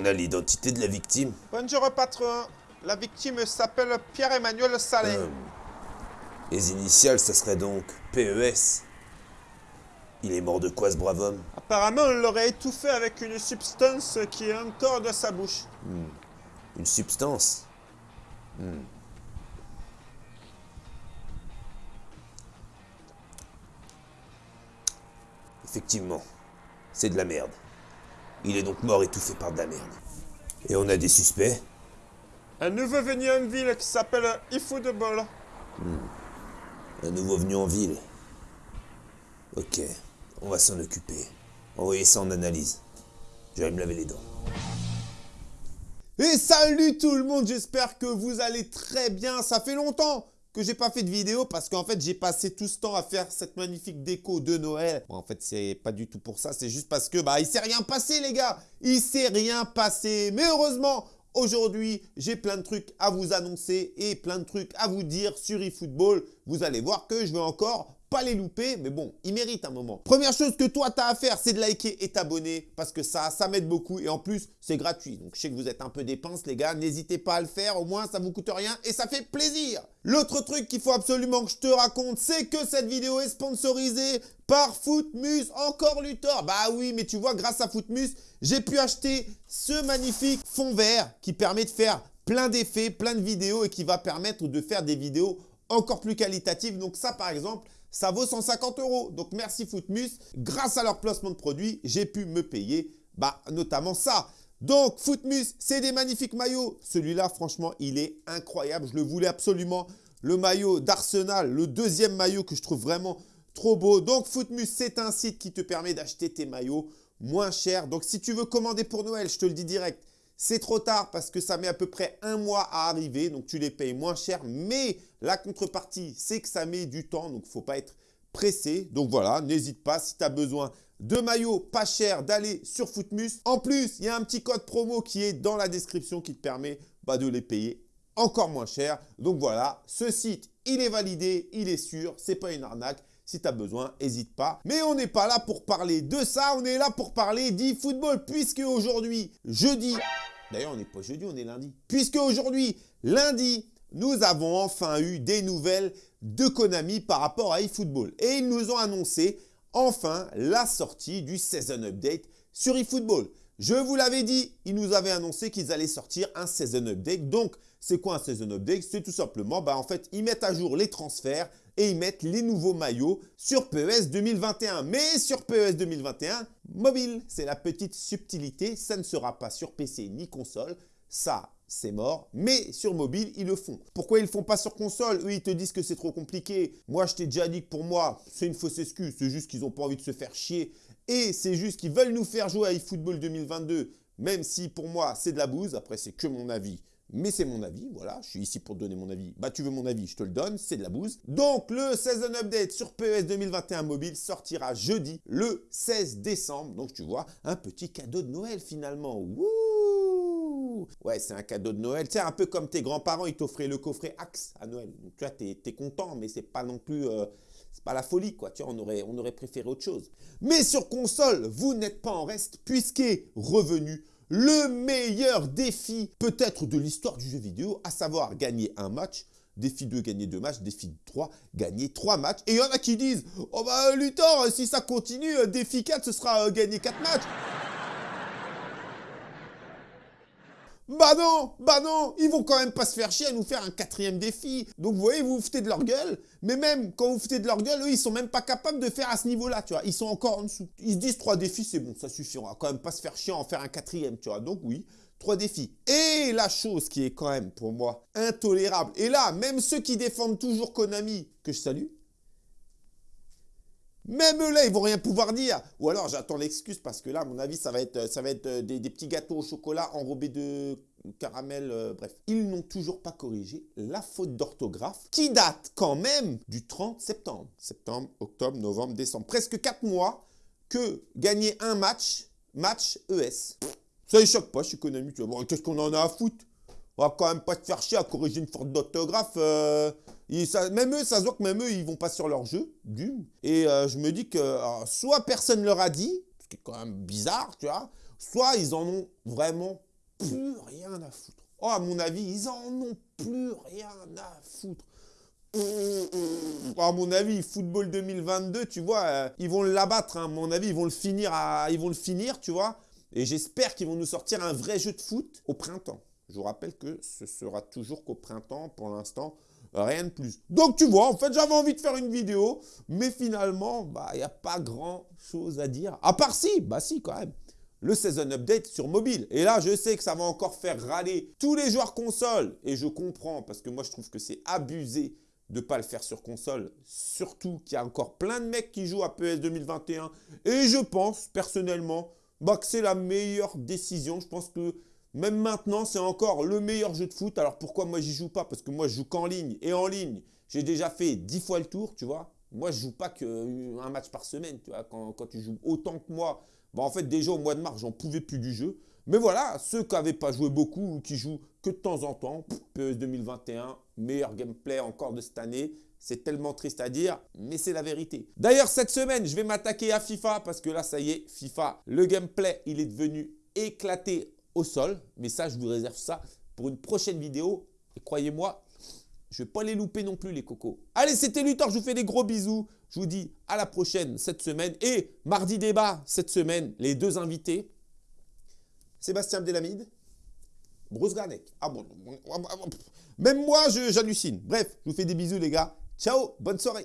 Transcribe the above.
On a l'identité de la victime. Bonjour patron. La victime s'appelle Pierre-Emmanuel Salé. Euh, les initiales, ça serait donc PES. Il est mort de quoi ce brave homme? Apparemment, on l'aurait étouffé avec une substance qui est encore dans sa bouche. Une substance? Hmm. Effectivement, c'est de la merde. Il est donc mort étouffé par de la merde. Et on a des suspects Un nouveau venu en ville qui s'appelle eFootball. Un nouveau venu en ville. Ok, on va s'en occuper. Envoyez ça en analyse. Je vais me laver les dents. Et salut tout le monde, j'espère que vous allez très bien. Ça fait longtemps que j'ai pas fait de vidéo parce qu'en fait j'ai passé tout ce temps à faire cette magnifique déco de Noël. Bon, en fait c'est pas du tout pour ça, c'est juste parce que bah il s'est rien passé les gars. Il s'est rien passé. Mais heureusement, aujourd'hui j'ai plein de trucs à vous annoncer et plein de trucs à vous dire sur eFootball. Vous allez voir que je vais encore pas les louper, mais bon, il mérite un moment. Première chose que toi, tu as à faire, c'est de liker et t'abonner parce que ça, ça m'aide beaucoup et en plus, c'est gratuit. Donc, je sais que vous êtes un peu dépenses, les gars. N'hésitez pas à le faire. Au moins, ça vous coûte rien et ça fait plaisir. L'autre truc qu'il faut absolument que je te raconte, c'est que cette vidéo est sponsorisée par Footmus, encore Luthor. Bah oui, mais tu vois, grâce à Footmus, j'ai pu acheter ce magnifique fond vert qui permet de faire plein d'effets, plein de vidéos et qui va permettre de faire des vidéos encore plus qualitatives. Donc ça, par exemple, ça vaut 150 euros. Donc merci Footmus. Grâce à leur placement de produits, j'ai pu me payer bah, notamment ça. Donc Footmus, c'est des magnifiques maillots. Celui-là, franchement, il est incroyable. Je le voulais absolument. Le maillot d'Arsenal, le deuxième maillot que je trouve vraiment trop beau. Donc Footmus, c'est un site qui te permet d'acheter tes maillots moins cher. Donc si tu veux commander pour Noël, je te le dis direct, c'est trop tard parce que ça met à peu près un mois à arriver, donc tu les payes moins cher. Mais la contrepartie, c'est que ça met du temps, donc il ne faut pas être pressé. Donc voilà, n'hésite pas si tu as besoin de maillots pas chers d'aller sur Footmus. En plus, il y a un petit code promo qui est dans la description qui te permet bah, de les payer encore moins cher. Donc voilà, ce site, il est validé, il est sûr, c'est pas une arnaque. Si tu as besoin, n'hésite pas. Mais on n'est pas là pour parler de ça, on est là pour parler d'e-football. Puisque aujourd'hui, jeudi, d'ailleurs on n'est pas jeudi, on est lundi. Puisque aujourd'hui, lundi, nous avons enfin eu des nouvelles de Konami par rapport à eFootball. Et ils nous ont annoncé enfin la sortie du Season Update sur eFootball. Je vous l'avais dit, ils nous avaient annoncé qu'ils allaient sortir un Season Update. Donc, c'est quoi un Season Update? C'est tout simplement, bah, en fait, ils mettent à jour les transferts et ils mettent les nouveaux maillots sur PES 2021. Mais sur PES 2021, mobile, c'est la petite subtilité. Ça ne sera pas sur PC ni console. Ça, c'est mort. Mais sur mobile, ils le font. Pourquoi ils ne le font pas sur console? Eux, ils te disent que c'est trop compliqué. Moi, je t'ai déjà dit que pour moi, c'est une fausse excuse. C'est juste qu'ils n'ont pas envie de se faire chier. Et c'est juste qu'ils veulent nous faire jouer à eFootball 2022. Même si pour moi, c'est de la bouse. Après, c'est que mon avis mais c'est mon avis, voilà, je suis ici pour te donner mon avis. Bah tu veux mon avis, je te le donne, c'est de la bouse. Donc le Season Update sur PES 2021 mobile sortira jeudi, le 16 décembre. Donc tu vois, un petit cadeau de Noël finalement. Wouh Ouais, c'est un cadeau de Noël. Sais, un peu comme tes grands-parents, ils t'offraient le coffret Axe à Noël. Tu vois, t'es es content, mais c'est pas non plus... Euh, c'est pas la folie, quoi. Tu on aurait, préféré autre chose. Mais sur console, vous n'êtes pas en reste, puisqu'est revenu le meilleur défi peut-être de l'histoire du jeu vidéo, à savoir gagner un match, défi 2, gagner deux matchs, défi 3, gagner trois matchs. Et il y en a qui disent, oh bah Luthor, si ça continue, défi 4, ce sera euh, gagner quatre matchs. Bah non, bah non, ils vont quand même pas se faire chier à nous faire un quatrième défi. Donc vous voyez, vous vous foutez de leur gueule, mais même quand vous vous foutez de leur gueule, eux, ils sont même pas capables de faire à ce niveau-là, tu vois. Ils sont encore en dessous. Ils se disent trois défis, c'est bon, ça suffira. On va quand même pas se faire chier à en faire un quatrième, tu vois. Donc oui, trois défis. Et la chose qui est quand même, pour moi, intolérable, et là, même ceux qui défendent toujours Konami, que je salue, même là, ils vont rien pouvoir dire. Ou alors, j'attends l'excuse parce que là, à mon avis, ça va être, ça va être euh, des, petits gâteaux au chocolat enrobés de caramel, euh, bref. Ils n'ont toujours pas corrigé la faute d'orthographe qui date quand même du 30 septembre. Septembre, octobre, novembre, décembre. Presque 4 mois que gagner un match, match ES. Ça choque pas, je suis. Bon, Qu'est-ce qu'on en a à foutre? On va quand même pas te faire chier à corriger une faute d'orthographe. Euh, même eux, ça se voit que même eux, ils vont pas sur leur jeu, d'une. Et euh, je me dis que soit personne leur a dit, ce qui est quand même bizarre, tu vois, soit ils en ont vraiment plus rien à foutre. Oh, à mon avis, ils en ont plus rien à foutre. À mon avis, football 2022, tu vois, euh, ils vont l'abattre. Hein. À mon avis, ils vont le finir, à, ils vont le finir, tu vois. Et j'espère qu'ils vont nous sortir un vrai jeu de foot au printemps. Je vous rappelle que ce sera toujours qu'au printemps pour l'instant. Rien de plus. Donc tu vois, en fait, j'avais envie de faire une vidéo, mais finalement, bah, il n'y a pas grand chose à dire. À part si, bah si quand même, le Season Update sur mobile. Et là, je sais que ça va encore faire râler tous les joueurs console. Et je comprends, parce que moi, je trouve que c'est abusé de ne pas le faire sur console. Surtout qu'il y a encore plein de mecs qui jouent à PS 2021. Et je pense, personnellement, bah, que c'est la meilleure décision. Je pense que même maintenant, c'est encore le meilleur jeu de foot. Alors pourquoi moi, j'y joue pas? Parce que moi, je joue qu'en ligne. Et en ligne, j'ai déjà fait 10 fois le tour, tu vois. Moi, je joue pas qu'un match par semaine. Quand, tu joues autant que moi, bah, en fait, déjà au mois de mars, j'en pouvais plus du jeu. Mais voilà, ceux qui n'avaient pas joué beaucoup ou qui jouent que de temps en temps, PES 2021, meilleur gameplay encore de cette année. C'est tellement triste à dire, mais c'est la vérité. D'ailleurs, cette semaine, je vais m'attaquer à FIFA parce que là, ça y est, FIFA, le gameplay, il est devenu éclaté sol. Mais ça, je vous réserve ça pour une prochaine vidéo. Et croyez-moi, je vais pas les louper non plus, les cocos. Allez, c'était Luthor, je vous fais des gros bisous. Je vous dis à la prochaine cette semaine. Et mardi débat cette semaine, les deux invités. Sébastien Abdelhamid, Bruce Garnek. Ah bon, même moi, j'hallucine. Bref, je vous fais des bisous, les gars. Ciao, bonne soirée.